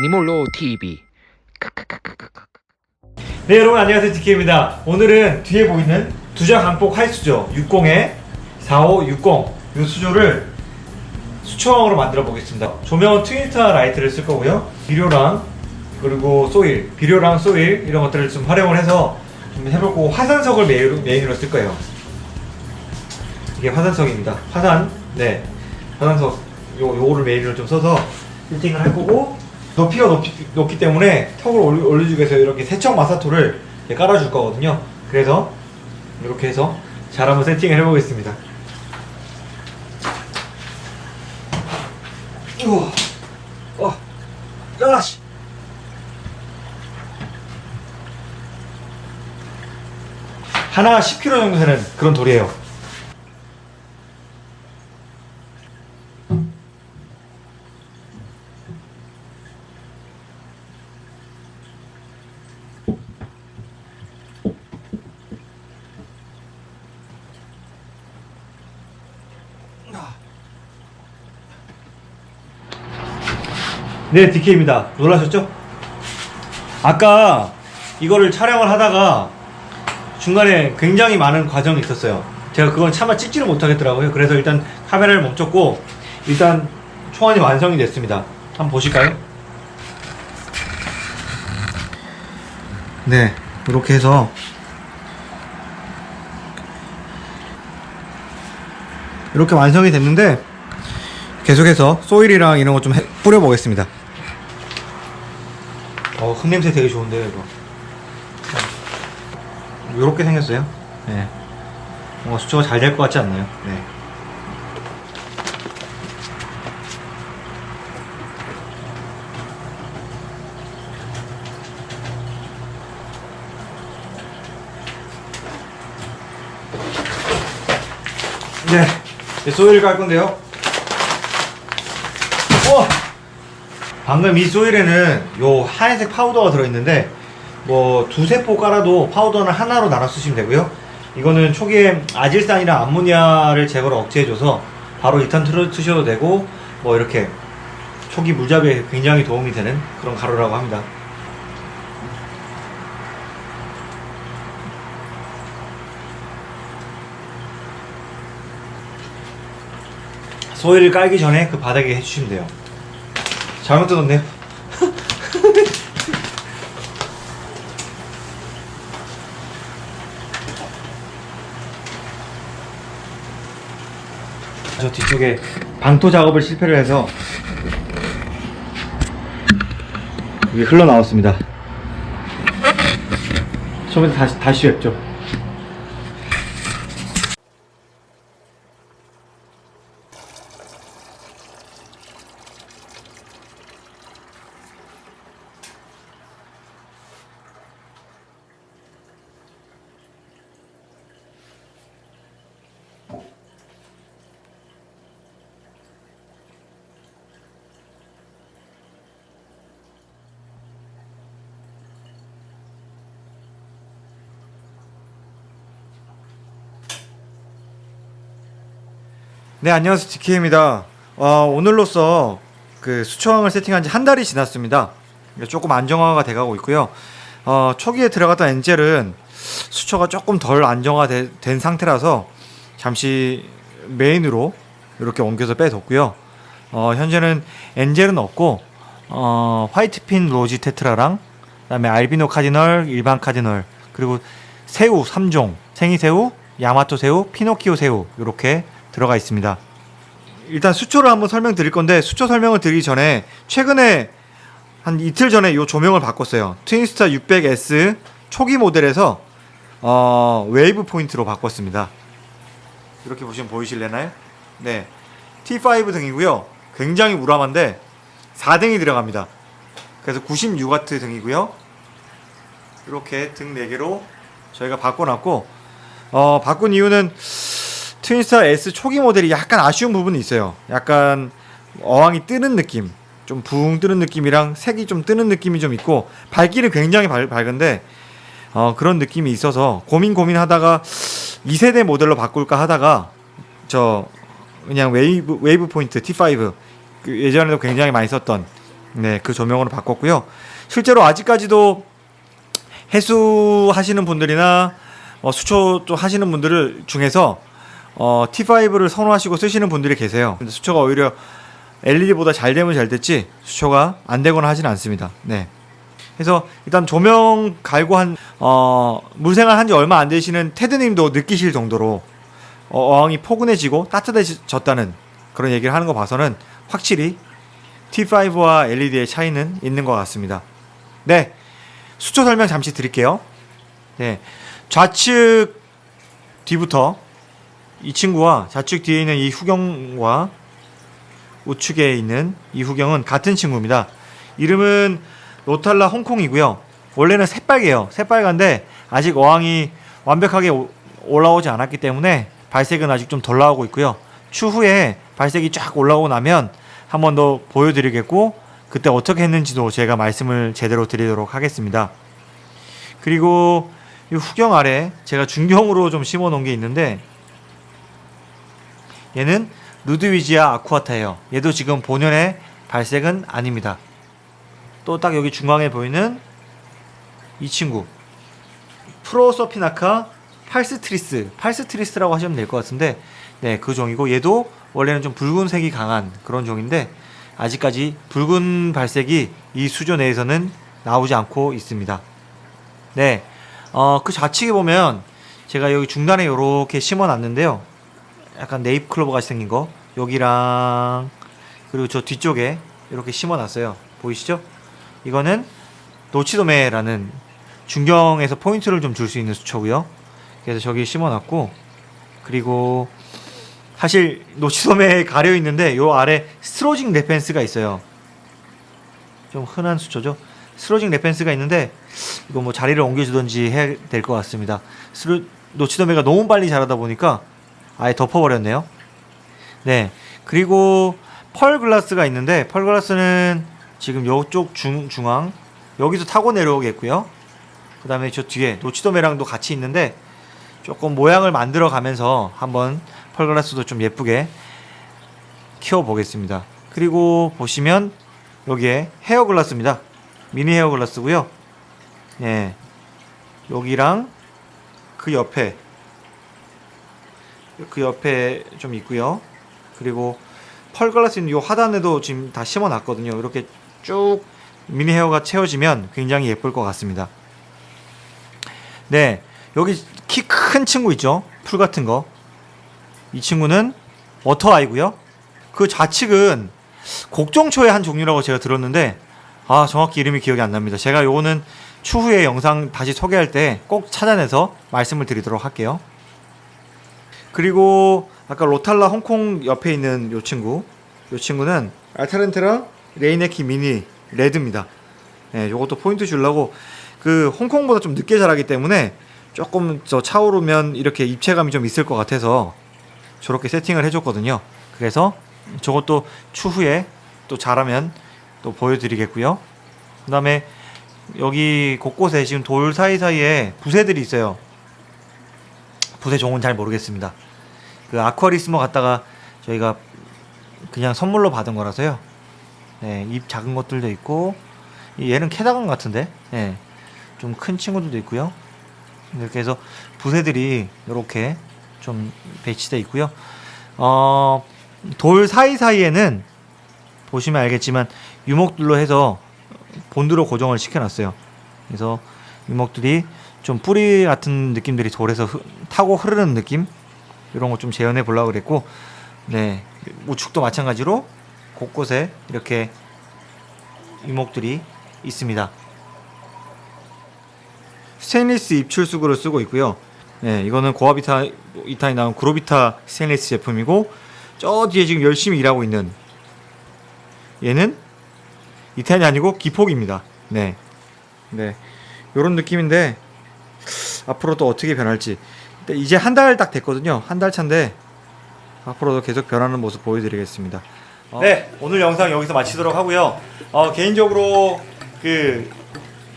애니몰로 TV 네 여러분 안녕하세요 디케입니다 오늘은 뒤에 보이는 두자 광폭 하이수조 60에 4560 이 수조를 수초항으로 만들어 보겠습니다 조명은 트윈스타 라이트를 쓸 거고요 비료랑 그리고 soil 비료랑 soil 이런 것들을 좀 활용을 해서 좀 해보고 화산석을 메인으로, 메인으로 쓸 거예요 이게 화산석입니다 화산 네 화산석 요, 요거를 메인으로 좀 써서 빌딩을 할 거고 높이가 높이, 높기 때문에 턱을 올려, 올려주기 위해서 이렇게 세척 마사토를 깔아줄 거거든요. 그래서 이렇게 해서 잘 한번 세팅을 해보겠습니다. 우와 어, 야씨. 하나 10kg 정도 되는 그런 돌이에요 네, DK입니다. 놀라셨죠? 아까 이거를 촬영을 하다가 중간에 굉장히 많은 과정이 있었어요. 제가 그건 차마 찍지를 못하겠더라고요. 그래서 일단 카메라를 멈췄고 일단 초안이 완성이 됐습니다. 한번 보실까요? 네, 이렇게 해서 이렇게 완성이 됐는데 계속해서 소일이랑 이런 거 좀 뿌려보겠습니다. 어, 흙냄새 되게 좋은데요, 이거. 요렇게 생겼어요. 네. 뭔가 수초가 잘 될 것 같지 않나요? 네. 네. 이제 소일을 깔 건데요. 어! 방금 이 소일에는 요 하얀색 파우더가 들어있는데 뭐 두세 포 깔아도 파우더는 하나로 나눠 쓰시면 되고요. 이거는 초기에 아질산이랑 암모니아를 제거를 억제해줘서 바로 2탄 틀어 쓰셔도 되고 뭐 이렇게 초기 물잡이에 굉장히 도움이 되는 그런 가루라고 합니다. 소일을 깔기 전에 그 바닥에 해주시면 돼요 잘못 뜯었네요 저 뒤쪽에 방토 작업을 실패를 해서 이게 흘러나왔습니다. 처음에 다시 다시 였죠 네 안녕하세요. DK입니다. 어, 오늘로써 그 수초항을 세팅한 지 한 달이 지났습니다. 조금 안정화가 돼가고 있고요. 어, 초기에 들어갔던 엔젤은 수초가 조금 덜 안정화된 상태라서 잠시 메인으로 이렇게 옮겨서 빼뒀고요. 어, 현재는 엔젤은 없고 어, 화이트핀 로지 테트라랑 그 다음에 알비노 카디널, 일반 카디널 그리고 새우 3종 생이새우, 야마토 새우, 피노키오 새우 이렇게 들어가 있습니다. 일단 수초를 한번 설명드릴 건데 수초 설명을 드리기 전에 최근에 한 이틀 전에 이 조명을 바꿨어요. Twinstar 600S 초기 모델에서 어, Wavepoint로 바꿨습니다. 이렇게 보시면 보이실래나요? 네, T5 등이고요. 굉장히 우람한데 4등이 들어갑니다. 그래서 96W 등이고요. 이렇게 등 4개로 저희가 바꿔놨고 어, 바꾼 이유는 Twinstar S 초기 모델이 약간 아쉬운 부분이 있어요. 약간 어항이 뜨는 느낌, 좀 붕 뜨는 느낌이랑 색이 좀 뜨는 느낌이 좀 있고 밝기는 굉장히 밝, 밝은데 어, 그런 느낌이 있어서 고민 고민하다가 2세대 모델로 바꿀까 하다가 저 그냥 Wave Wavepoint T5 그 예전에도 굉장히 많이 썼던 네, 그 조명으로 바꿨고요. 실제로 아직까지도 해수 하시는 분들이나 어, 수초 또 하시는 분들을 중에서 어, T5를 선호하시고 쓰시는 분들이 계세요. 근데 수초가 오히려 LED보다 잘 되면 잘 됐지 수초가 안 되거나 하진 않습니다. 네. 그래서 일단 조명 갈고 한 어, 물생활 한 지 얼마 안 되시는 테드님도 느끼실 정도로 어, 어항이 포근해지고 따뜻해졌다는 그런 얘기를 하는 거 봐서는 확실히 T5와 LED의 차이는 있는 것 같습니다. 네, 수초 설명 잠시 드릴게요. 네, 좌측 뒤부터 이 친구와 좌측 뒤에 있는 이 후경과 우측에 있는 이 후경은 같은 친구입니다. 이름은 로탈라 홍콩이고요. 원래는 새빨개요. 새빨간데 아직 어항이 완벽하게 오- 올라오지 않았기 때문에 발색은 아직 좀 덜 나오고 있고요. 추후에 발색이 쫙 올라오고 나면 한 번 더 보여드리겠고 그때 어떻게 했는지도 제가 말씀을 제대로 드리도록 하겠습니다. 그리고 이 후경 아래 제가 중경으로 좀 심어 놓은 게 있는데 얘는 루드위지아 아쿠아타예요. 얘도 지금 본연의 발색은 아닙니다. 또 딱 여기 중앙에 보이는 이 친구 프로서피나카 팔스트리스 팔스트리스라고 하시면 될 것 같은데 네 그 종이고 얘도 원래는 좀 붉은색이 강한 그런 종인데 아직까지 붉은 발색이 이 수조 내에서는 나오지 않고 있습니다. 네, 어, 그 좌측에 보면 제가 여기 중간에 이렇게 심어 놨는데요. 약간 네잎 클로버 같이 생긴 거 여기랑 그리고 저 뒤쪽에 이렇게 심어놨어요. 보이시죠? 이거는 노치도메라는 중경에서 포인트를 좀 줄 수 있는 수초고요. 그래서 저기 심어놨고 그리고 사실 노치도메에 가려 있는데 요 아래 Staurogyne repens가 있어요. 좀 흔한 수초죠. Staurogyne repens가 있는데 이거 뭐 자리를 옮겨주든지 해야 될 것 같습니다. 스로, 노치도메가 너무 빨리 자라다 보니까 아예 덮어버렸네요. 네. 그리고 펄 글라스가 있는데 펄 글라스는 지금 중, 중앙 여기서 타고 내려오겠고요. 그 다음에 저 뒤에 노치도메랑도 같이 있는데 조금 모양을 만들어 가면서 한번 펄 글라스도 좀 예쁘게 키워 보겠습니다. 그리고 보시면 여기에 헤어 글라스입니다. 미니 헤어 글라스고요. 예. 여기랑 그 옆에 그 옆에 좀 있고요. 그리고 pearl grass 있는 이 하단에도 지금 다 심어 놨거든요. 이렇게 쭉 mini hair가 채워지면 굉장히 예쁠 것 같습니다. 네. 여기 키 큰 친구 있죠? 풀 같은 거. 이 친구는 water 아이고요. 그 좌측은 곡종초의 한 종류라고 제가 들었는데 아 정확히 이름이 기억이 안 납니다. 제가 요거는 추후에 영상 다시 소개할 때 꼭 찾아내서 말씀을 드리도록 할게요. 그리고 아까 Rotala 홍콩 옆에 있는 요 친구 요 친구는 Alternanthera reineckii mini red입니다. 예, 요것도 포인트 주려고 그 홍콩보다 좀 늦게 자라기 때문에 조금 저 차오르면 이렇게 입체감이 좀 있을 것 같아서 저렇게 세팅을 해줬거든요. 그래서 저것도 추후에 또 자라면 또 보여드리겠고요. 그 다음에 여기 곳곳에 지금 돌 사이사이에 부새들이 있어요. 부새 종은 잘 모르겠습니다. 그 아쿠아리스모 갖다가 저희가 그냥 선물로 받은 거라서요. 네, 입 작은 것들도 있고 이 얘는 캐다건 같은데, 네, 좀 큰 친구들도 있고요. 이렇게 해서 부새들이 이렇게 좀 배치돼 있고요. 어, 돌 사이사이에는 보시면 알겠지만 유목들로 해서 본드로 고정을 시켜놨어요. 그래서 유목들이 좀 뿌리 같은 느낌들이 돌에서 흐- 타고 흐르는 느낌 이런 거 좀 재현해 보려고 그랬고 네 우측도 마찬가지로 곳곳에 이렇게 유목들이 있습니다. 스테인리스 입출수구를 쓰고 있고요. 네, 이거는 고아비타 이타에 나온 그로비타 스테인리스 제품이고 저 뒤에 지금 열심히 일하고 있는 얘는 이탄이 아니고 기폭입니다. 네, 네, 이런 느낌인데 앞으로 또 어떻게 변할지 이제 한 달 딱 됐거든요. 한 달 차인데 앞으로도 계속 변하는 모습 보여드리겠습니다. 네, 오늘 영상 여기서 마치도록 하고요. 어, 개인적으로 그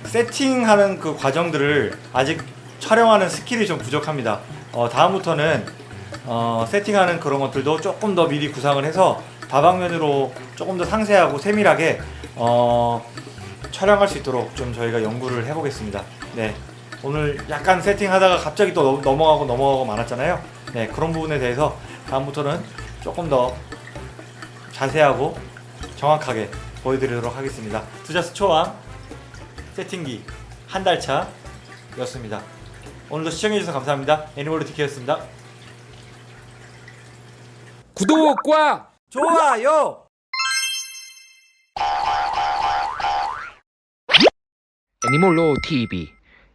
세팅하는 그 과정들을 아직 촬영하는 스킬이 좀 부족합니다. 어, 다음부터는 어, 세팅하는 그런 것들도 조금 더 미리 구상을 해서 다방면으로 조금 더 상세하고 세밀하게 어, 촬영할 수 있도록 좀 저희가 연구를 해보겠습니다. 네. 오늘 약간 세팅하다가 갑자기 또 넘- 넘어가고 넘어가고 많았잖아요. 네, 그런 부분에 대해서 다음부터는 조금 더 자세하고 정확하게 보여드리도록 하겠습니다. 투자스 초왕 세팅기 한 달 차 였습니다. 오늘도 시청해주셔서 감사합니다. 애니멀로 디케였습니다. 구독과 좋아요! 애니몰로 TV